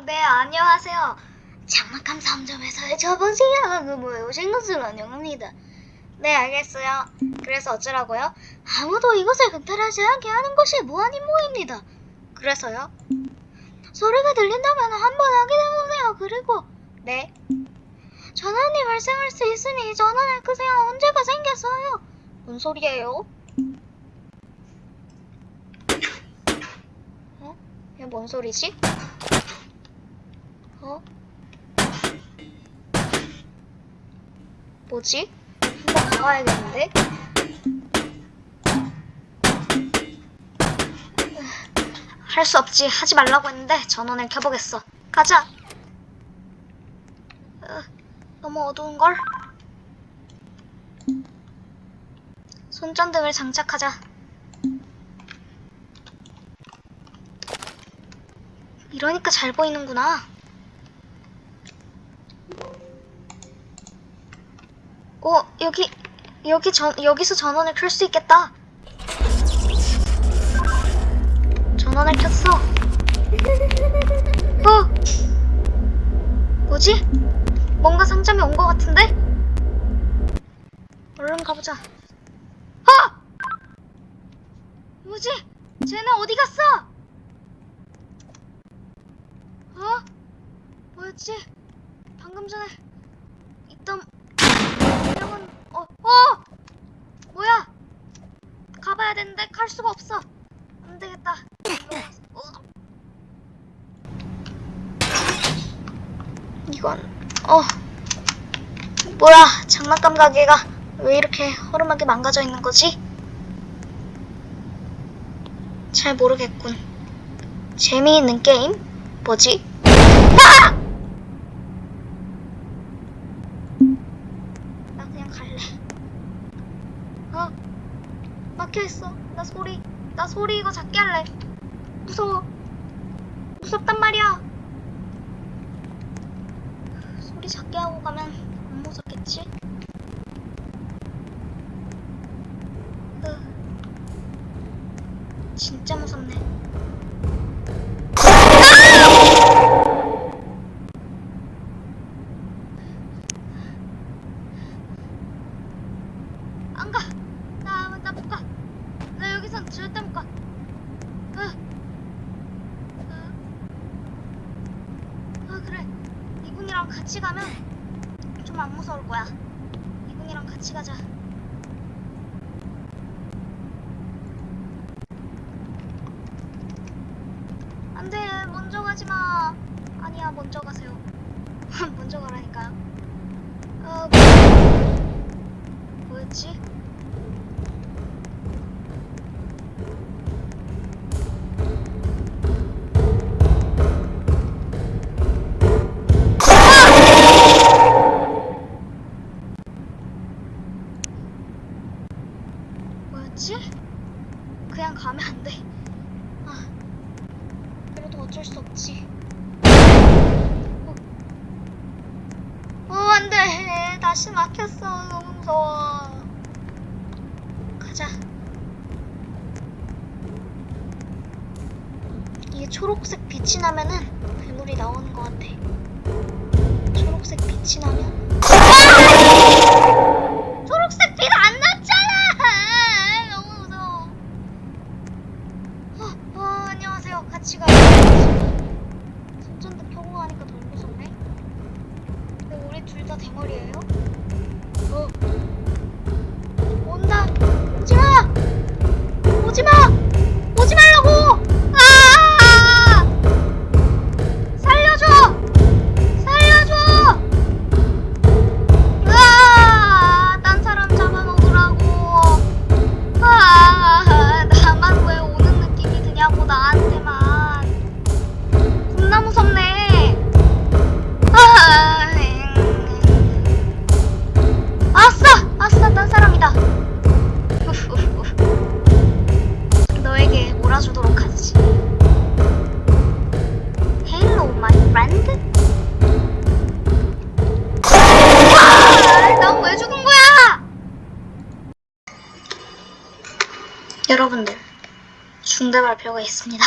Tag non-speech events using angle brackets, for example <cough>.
아, 네, 안녕하세요. 장막함 3점에서의 저번 시간에 오신 것을 환영합니다. 네, 알겠어요. 그래서 어쩌라고요? 아무도 이곳을 금탈하지 않게 하는 것이 무한 임무입니다. 그래서요? 소리가 들린다면 한번 확인해보세요. 그리고, 네. 전원이 발생할 수 있으니 전원을 끄세요. 언제가 생겼어요? 뭔 소리예요? 어? 이게 뭔 소리지? 어? 뭐지? 한번 가봐야겠는데? 할 수 없지. 하지 말라고 했는데 전원을 켜보겠어. 가자. 으, 너무 어두운걸? 손전등을 장착하자. 이러니까 잘 보이는구나. 어, 여기, 여기 전, 여기서 전원을 켤 수 있겠다. 전원을 켰어. 어! 뭐지? 뭔가 상점이 온것 같은데? 얼른 가보자. 아! 뭐지? 쟤네 어디 갔어? 어? 뭐였지? 방금 전에 있던 명은 어, 어! 뭐야? 가봐야 되는데 갈 수가 없어. 안 되겠다. 어. 이건 어 뭐야 장난감 가게가 왜 이렇게 허름하게 망가져 있는 거지? 잘 모르겠군. 재미있는 게임? 뭐지? 아! 나 그냥 갈래. 어? 막혀있어. 나 소리, 나 소리 이거 작게 할래. 무서워. 무섭단 말이야. 소리 작게 하고 가면 안 무섭겠지? 으. 진짜 무섭네. 안 가. 나, 나 못 가. 나 여기선 절대 못 가. 으. 으. 아, 그래. 이분이랑 같이 가면 좀 안 무서울 거야. 이분이랑 같이 가자. 안 돼. 먼저 가지 마. 아니야, 먼저 가세요. <laughs> 먼저 가라니까요. 어, 뭐였지? 뭐였지? 그냥 가면 안 돼. 아, 그래도 어쩔 수 없지. 어, 어, 안 돼. 다시 막혔어. 너무 무서워. 가자. 이게 초록색 빛이 나면은 괴물이 나오는 것 같아. 초록색 빛이 나면. 초록색 빛 안 났잖아! 너무 무서워. 어, 어, 안녕하세요. 같이 가요. 손전등 켜고 가니까 더 무섭네. 근데 우리 둘 다 대머리예요? 여러분들, 중대 발표가 있습니다.